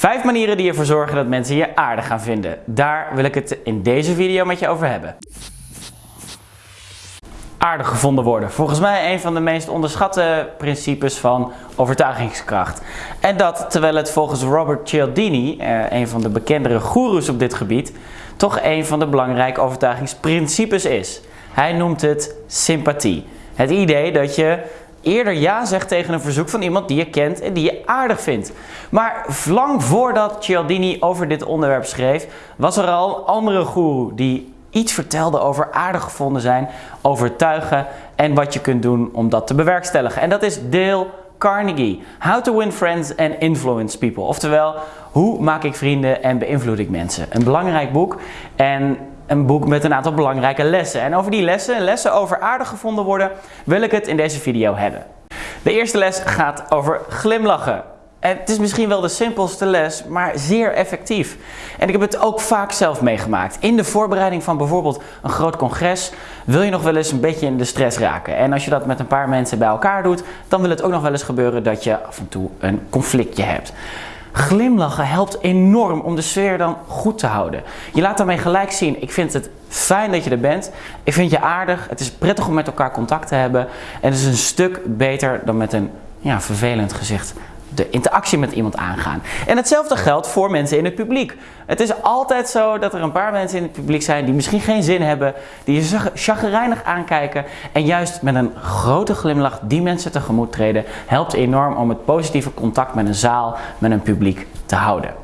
Vijf manieren die ervoor zorgen dat mensen je aardig gaan vinden. Daar wil ik het in deze video met je over hebben. Aardig gevonden worden. Volgens mij een van de meest onderschatte principes van overtuigingskracht. En dat terwijl het volgens Robert Cialdini, eh, een van de bekendere goeroes op dit gebied, toch een van de belangrijke overtuigingsprincipes is. Hij noemt het sympathie. Het idee dat je eerder ja zegt tegen een verzoek van iemand die je kent en die je aardig vindt. Maar lang voordat Cialdini over dit onderwerp schreef, was er al een andere guru die iets vertelde over aardig gevonden zijn, overtuigen en wat je kunt doen om dat te bewerkstelligen. En dat is Dale Carnegie. How to win friends and influence people. Oftewel, hoe maak ik vrienden en beïnvloed ik mensen. Een belangrijk boek en een boek met een aantal belangrijke lessen. En over die lessen, lessen over aardig gevonden worden, wil ik het in deze video hebben. De eerste les gaat over glimlachen. En het is misschien wel de simpelste les, maar zeer effectief. En ik heb het ook vaak zelf meegemaakt. In de voorbereiding van bijvoorbeeld een groot congres wil je nog wel eens een beetje in de stress raken. En als je dat met een paar mensen bij elkaar doet, dan wil het ook nog wel eens gebeuren dat je af en toe een conflictje hebt. Glimlachen helpt enorm om de sfeer dan goed te houden. Je laat daarmee gelijk zien, ik vind het fijn dat je er bent. Ik vind je aardig. Het is prettig om met elkaar contact te hebben. En het is een stuk beter dan met een ja, vervelend gezicht de interactie met iemand aangaan. En hetzelfde geldt voor mensen in het publiek. Het is altijd zo dat er een paar mensen in het publiek zijn die misschien geen zin hebben, die je chagrijnig aankijken en juist met een grote glimlach die mensen tegemoet treden, helpt enorm om het positieve contact met een zaal, met een publiek te houden.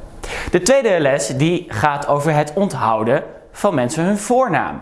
De tweede les die gaat over het onthouden van mensen hun voornaam.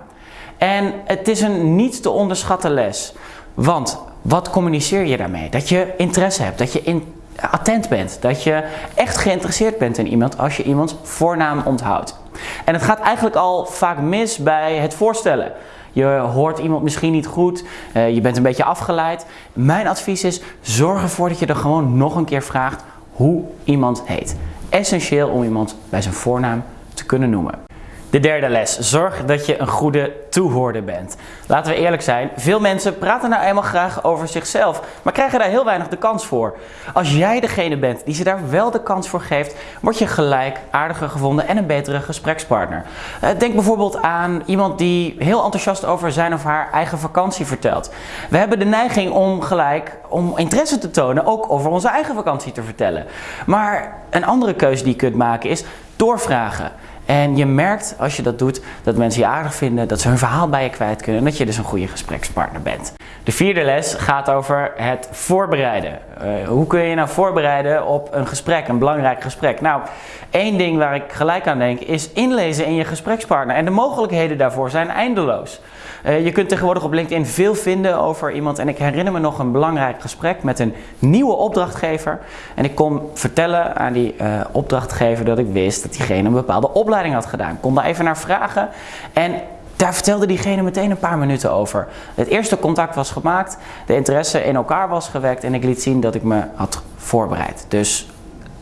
En het is een niet te onderschatten les. Want wat communiceer je daarmee? Dat je interesse hebt, dat je in attent bent. Dat je echt geïnteresseerd bent in iemand als je iemands voornaam onthoudt. En het gaat eigenlijk al vaak mis bij het voorstellen. Je hoort iemand misschien niet goed, eh, je bent een beetje afgeleid. Mijn advies is, zorg ervoor dat je er gewoon nog een keer vraagt hoe iemand heet. Essentieel om iemand bij zijn voornaam te kunnen noemen. De derde les. Zorg dat je een goede toehoorder bent. Laten we eerlijk zijn, veel mensen praten nou eenmaal graag over zichzelf, maar krijgen daar heel weinig de kans voor. Als jij degene bent die ze daar wel de kans voor geeft, word je gelijk aardiger gevonden en een betere gesprekspartner. Eh, denk bijvoorbeeld aan iemand die heel enthousiast over zijn of haar eigen vakantie vertelt. We hebben de neiging om gelijk, om interesse te tonen, ook over onze eigen vakantie te vertellen. Maar een andere keuze die je kunt maken is doorvragen. En je merkt als je dat doet dat mensen je aardig vinden, dat ze hun verhaal bij je kwijt kunnen en dat je dus een goede gesprekspartner bent. De vierde les gaat over het voorbereiden. Uh, hoe kun je nou voorbereiden op een gesprek, een belangrijk gesprek? Nou, één ding waar ik gelijk aan denk is inlezen in je gesprekspartner. En de mogelijkheden daarvoor zijn eindeloos. Uh, je kunt tegenwoordig op LinkedIn veel vinden over iemand. En ik herinner me nog een belangrijk gesprek met een nieuwe opdrachtgever. En ik kon vertellen aan die uh, opdrachtgever dat ik wist dat diegene een bepaalde opleiding had gedaan. Ik kon daar even naar vragen. En daar vertelde diegene meteen een paar minuten over. Het eerste contact was gemaakt, de interesse in elkaar was gewekt en ik liet zien dat ik me had voorbereid. Dus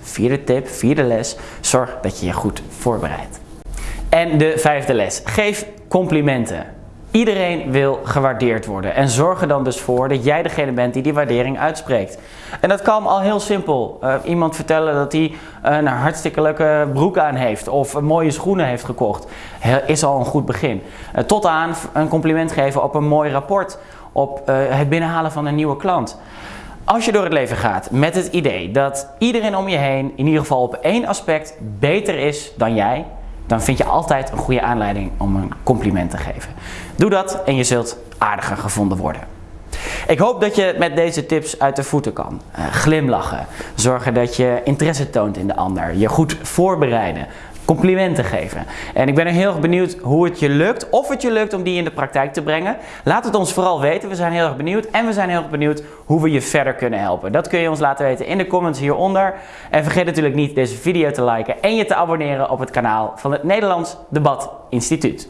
vierde tip, vierde les, zorg dat je je goed voorbereidt. En de vijfde les, geef complimenten. Iedereen wil gewaardeerd worden en zorg er dan dus voor dat jij degene bent die die waardering uitspreekt. En dat kan al heel simpel. Uh, iemand vertellen dat hij een hartstikke leuke broek aan heeft of mooie schoenen heeft gekocht, is al een goed begin. Uh, tot aan een compliment geven op een mooi rapport, op het binnenhalen van een nieuwe klant. Als je door het leven gaat met het idee dat iedereen om je heen in ieder geval op één aspect beter is dan jij, dan vind je altijd een goede aanleiding om een compliment te geven. Doe dat en je zult aardiger gevonden worden. Ik hoop dat je met deze tips uit de voeten kan. Uh, glimlachen, zorgen dat je interesse toont in de ander, je goed voorbereiden, complimenten geven. En ik ben heel erg benieuwd hoe het je lukt, of het je lukt om die in de praktijk te brengen. Laat het ons vooral weten, we zijn heel erg benieuwd. En we zijn heel erg benieuwd hoe we je verder kunnen helpen. Dat kun je ons laten weten in de comments hieronder. En vergeet natuurlijk niet deze video te liken en je te abonneren op het kanaal van het Nederlands Debat Instituut.